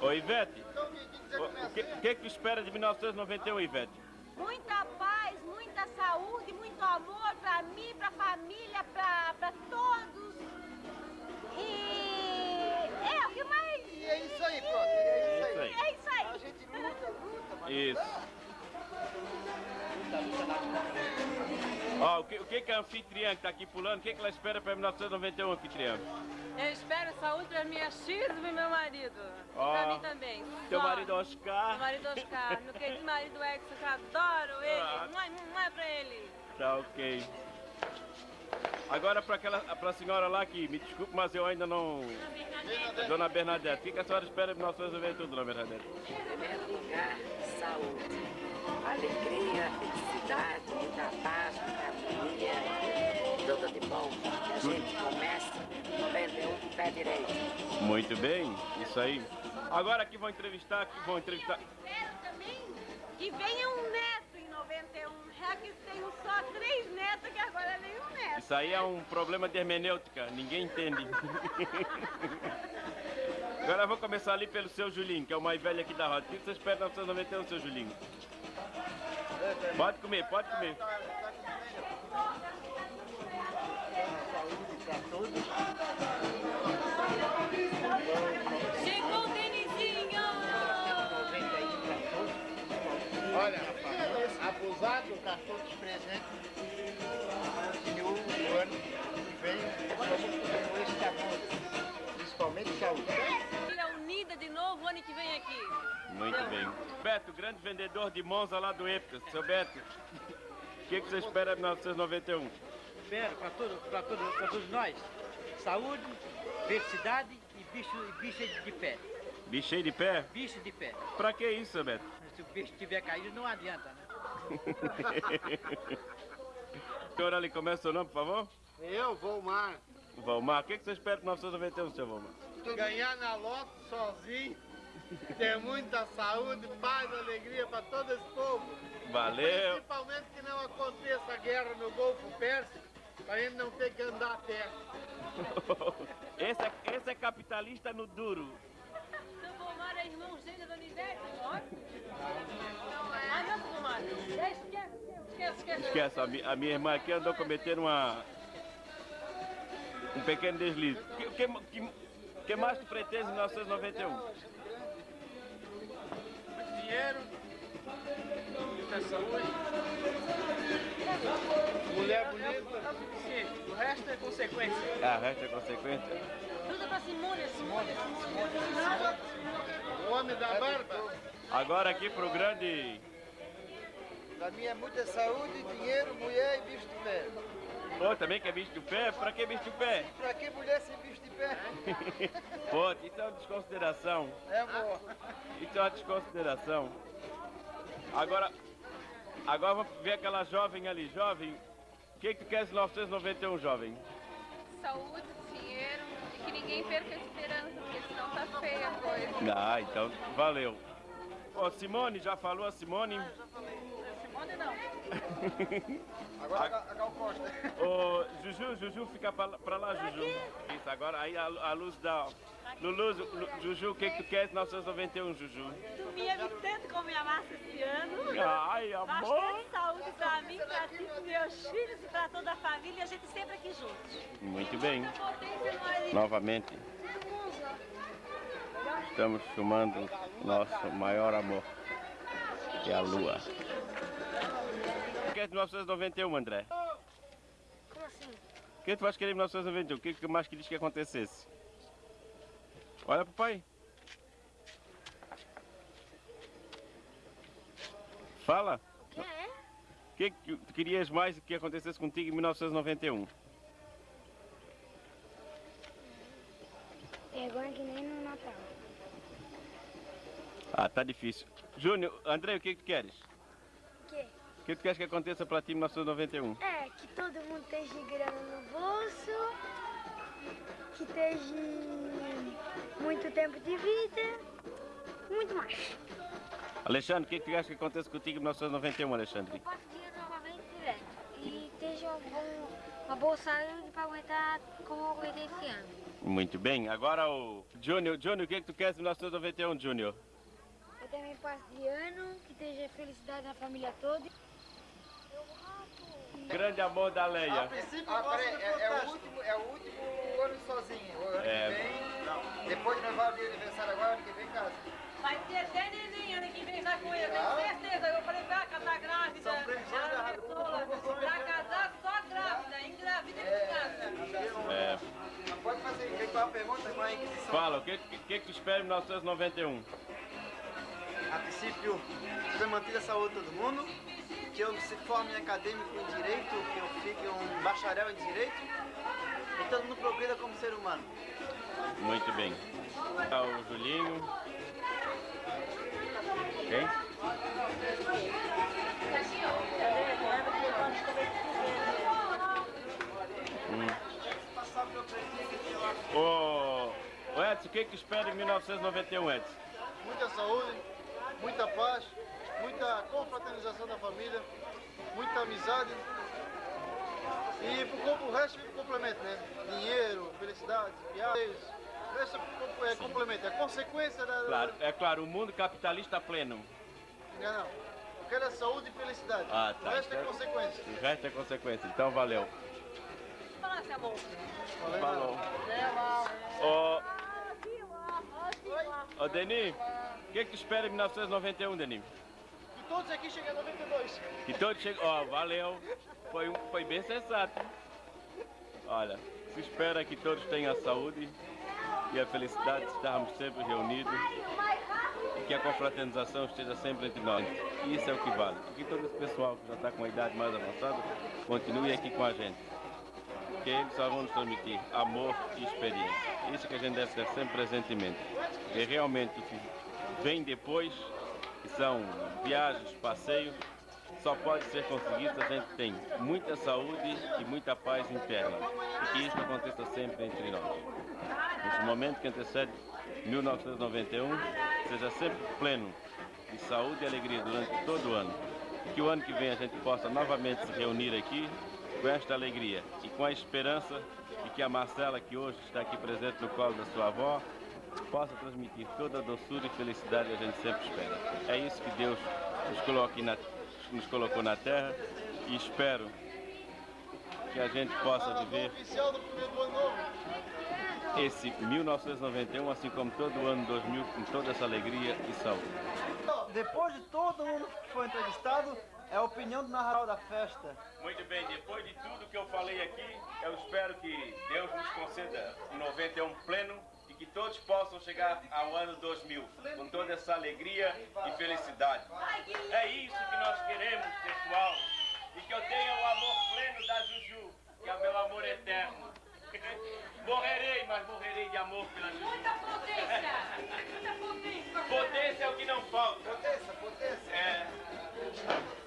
Ô Ivete, o que, que que espera de 1991, Ivete? Muita paz, muita saúde, muito amor pra mim, pra família, pra, pra todos. E é o que mais. E é isso aí, pronto. É isso aí. É isso aí. A gente luta, luta, mas Isso. Ó, o que, o que que a anfitriã que tá aqui pulando, o que que ela espera para 1991, anfitriã? Eu espero saúde para minhas filhas e meu marido. Ó, pra mim também. Teu Só. marido Oscar. Meu marido Oscar. Meu querido marido Exo, que eu adoro ele. Ah. Mãe, mãe pra ele. Tá ok. Agora para aquela, pra senhora lá que, me desculpe, mas eu ainda não... Dona Bernadette, o que, que a senhora espera de 1991, Dona Bernadette? Em primeiro lugar, saúde, alegria, felicidade, muita paz, harmonia, tudo de bom. Que a gente comece 91 de pé direito. Muito bem, isso aí. Agora aqui vão entrevistar, aqui vão entrevistar... Espero também que venha um neto em 91. Já que tenho só três netos, que agora vem um neto. Isso aí é um problema de hermenêutica, ninguém entende. Agora eu vou começar ali pelo seu Julinho, que é o mais velho aqui da roda. O que você espera de 1991, seu Julinho? Pode comer, pode comer. saúde pra todos. Chegou o Denizinho! 91 pra todos. Olha, rapaz, abusado para todos os presentes. E o ano que vem, vamos com esse amor. Principalmente saúde. Filha unida de novo o ano que vem aqui. Muito bem. Beto, grande vendedor de Monza lá do Epicas. Seu Beto, o que, que você espera de 1991? Espero para todo, para todo, para todos nós saúde, felicidade e bicho, e bicho de pé. Bicho cheio de pé? Bicho de pé. Pra que isso, seu Beto? Se o bicho tiver caído, não adianta, né? Senhor ali, começa o seu nome, por favor? Eu, Volmar, Valmar, o que, que você espera de 1991, seu Valmar? ganhar na loto sozinho, ter muita saúde, paz, alegria para todo esse povo. Valeu. Principalmente que não aconteça a guerra no Golfo Pérsico, para a gente não ter que andar a terra. Esse é, esse é capitalista no duro. Pomar é irmão gêmeo da Nivete, ó. Não é? Ah, não, Pomar. Esquece, esquece, esquece. Esquece, a, mi- a minha irmã aqui andou cometendo uma. um pequeno deslize. O que, que, que, que mais tu pretende em 1991? Dinheiro, muita saúde, Mulher bonita, tá suficiente. O resto é consequência. Ah, resta é consequência? Tudo pra Simone, Simone, o homem da barba. Agora aqui pro grande. Para mim é muita saúde, dinheiro, mulher e bicho de pé. Pô, também quer bicho de pé? Pra que bicho de pé? Para que mulher sem bicho de pé? Pô, isso é uma desconsideração. É, amor. Isso é uma desconsideração. Agora, agora vamos ver aquela jovem ali. Jovem, o que, que tu quer em 1991, jovem? saúde, dinheiro e que ninguém perca a esperança, porque senão tá feia a coisa. Ah, então valeu. Ó, Simone, já falou a Simone? Simone não. Agora a Gal Costa. Ô, Juju, Juju, fica pra, lá- pra lá, Juju. Isso, agora aí a, a luz da... Lulu, Lu- Juju, o que, que tu quer em 1991, Juju? Dormia tanto com minha massa esse ano. Ai, amor! Bastante saúde pra mim, pra ti, pros meus filhos e pra toda a família. E a gente sempre aqui juntos. Muito bem. Novamente. Estamos filmando nosso maior amor, que é a lua. O que é de 1991, André? Como assim? O que tu vais querer em 1991? O que que mais querias que acontecesse? Olha pro pai. Fala. É? O que que tu querias mais que acontecesse contigo em 1991? É igual que nem no Natal. Ah, tá difícil. Júnior, André, o que que tu queres? O que tu queres que aconteça pra ti em 1991? É, que todo mundo esteja grana no bolso, que esteja muito tempo de vida, muito mais. Alexandre, o que que tu queres que aconteça contigo em 1991, Alexandre? Passo dinheiro novamente direto. E esteja bom, uma boa saúde para aguentar como eu aguentei esse ano. Muito bem. Agora o Júnior. Júnior, o que, que tu queres em 1991, Júnior? Eu também passo de ano, que esteja felicidade na família toda. Grande amor da Leia. Ah, peraí, é, é o último, é o último ano sozinho. O ano É. que vem. Depois nós vamos o aniversário agora, ano que vem casa. Vai ter até neném ano que vem já com ele, eu tenho certeza. Eu falei, vai casar grávida. Pessoa, Pra casar só grávida, engravida e casa. É, Pode fazer, uma pergunta com a Inquisição. fala, o que, que, que tu espera em 1991? A princípio, ser mantida a saúde de todo mundo, que eu se forme acadêmico em Direito, que eu fique um bacharel em Direito, e todo mundo progrida como ser humano. Muito bem. Tá o Julinho. Ok? Hum. Ô, ô Edson, o que que espera em 1991, Edson? muita saúde, muita paz, muita confraternização da família, muita amizade. E pro o resto fica complemento, né? Dinheiro, felicidade, viagens. O resto é complemento, é consequência da. Claro, é claro, o mundo capitalista pleno. Não, não. Eu quero é saúde e felicidade. Ah, tá. O resto é consequência. O resto é consequência. Então, valeu. Fala, seu amor. Falou. Ô, ô Denis, o que que tu espera em 1991, Denis? E todos aqui chegam a 92. Que todos chegam. Ó, valeu. Foi, um, foi bem sensato. Olha, se espera que todos tenham a saúde e a felicidade de estarmos sempre reunidos e que a confraternização esteja sempre entre nós. Isso é o que vale. E que todo esse pessoal que já está com a idade mais avançada continue aqui com a gente. Que eles só vão nos transmitir amor e experiência. Isso que a gente deve ter sempre presente em mente. E realmente o que vem depois, que são viagens, passeios, só pode ser conseguido se a gente tem muita saúde e muita paz interna. E que isso aconteça sempre entre nós. Nesse momento que antecede 1991, seja sempre pleno de saúde e alegria durante todo o ano. E que o ano que vem a gente possa novamente se reunir aqui com esta alegria e com a esperança de que a Marcela, que hoje está aqui presente no colo da sua avó, possa transmitir toda a doçura e felicidade que a gente sempre espera. É isso que Deus nos, coloque na, nos colocou na terra e espero que a gente possa viver esse 1991, assim como todo o ano 2000, com toda essa alegria e saúde. Depois de todo mundo que foi entrevistado, é a opinião do narrador da festa. Muito bem, depois de tudo que eu falei aqui, eu espero que Deus nos conceda um 91 pleno e que todos possam chegar ao ano 2000 com toda essa alegria e felicidade. É isso que nós queremos, pessoal. E que eu tenha o amor pleno da Juju, que é o meu amor eterno. Morrerei, mas morrerei de amor pela Juju. Muita potência. Muita potência. Potência é o que não falta. Potência, potência. É.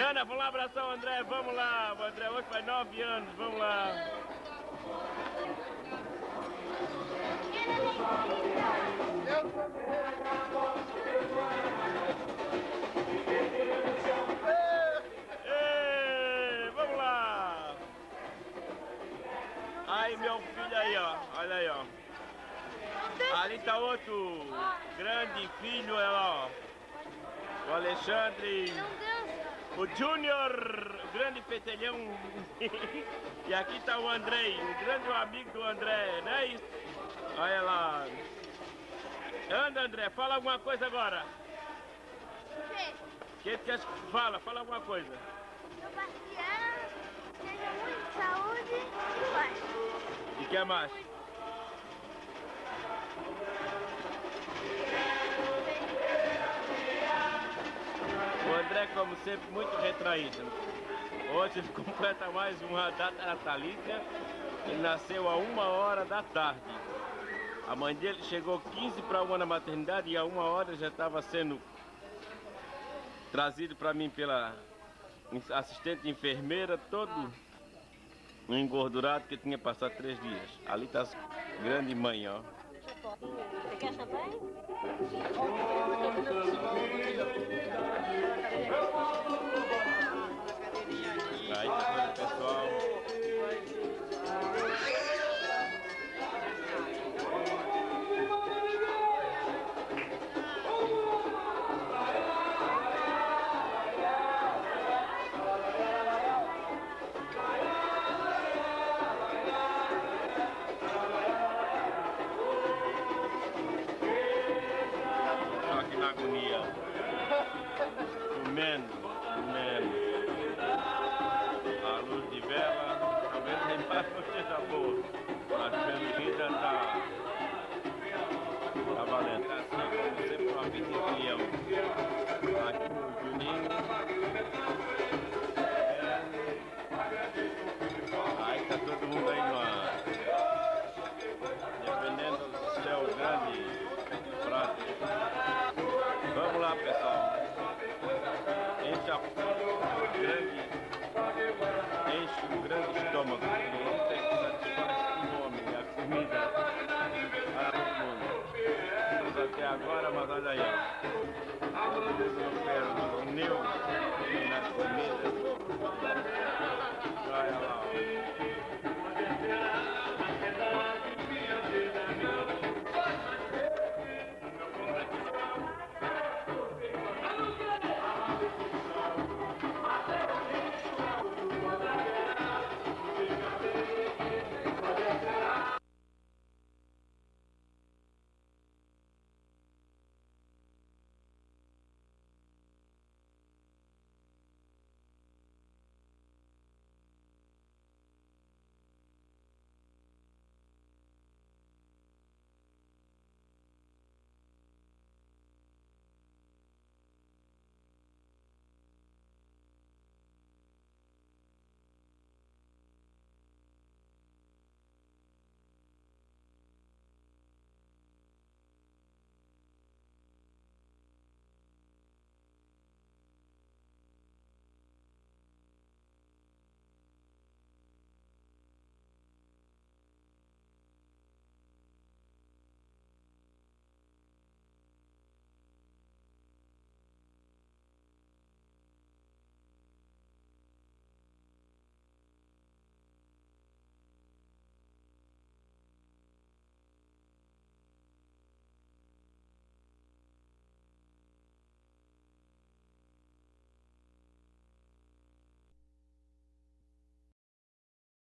Diana, vamos lá abraçar o André, vamos lá. O André hoje faz nove anos, vamos lá. Vamos lá. Aí meu filho aí, ó. Olha aí, ó. Ali tá outro grande filho, ó. O Alexandre. O Júnior, o grande petelhão. e aqui tá o Andrei, o grande amigo do André, não é isso? Olha lá. Anda, André, fala alguma coisa agora. O quê? Que que quer fala, fala alguma coisa. Sebastião, tenha muita saúde e paz. E que mais? André, como sempre, muito retraído. Hoje completa mais uma data natalícia. Ele nasceu a uma hora da tarde. A mãe dele chegou 15 para uma na maternidade e a uma hora já estava sendo trazido para mim pela assistente enfermeira, todo engordurado que tinha passado três dias. Ali está a grande mãe, ó. Você quer champanhe? Como agora, mas olha aí, ó. O meu, nas comidas. Olha lá, ó.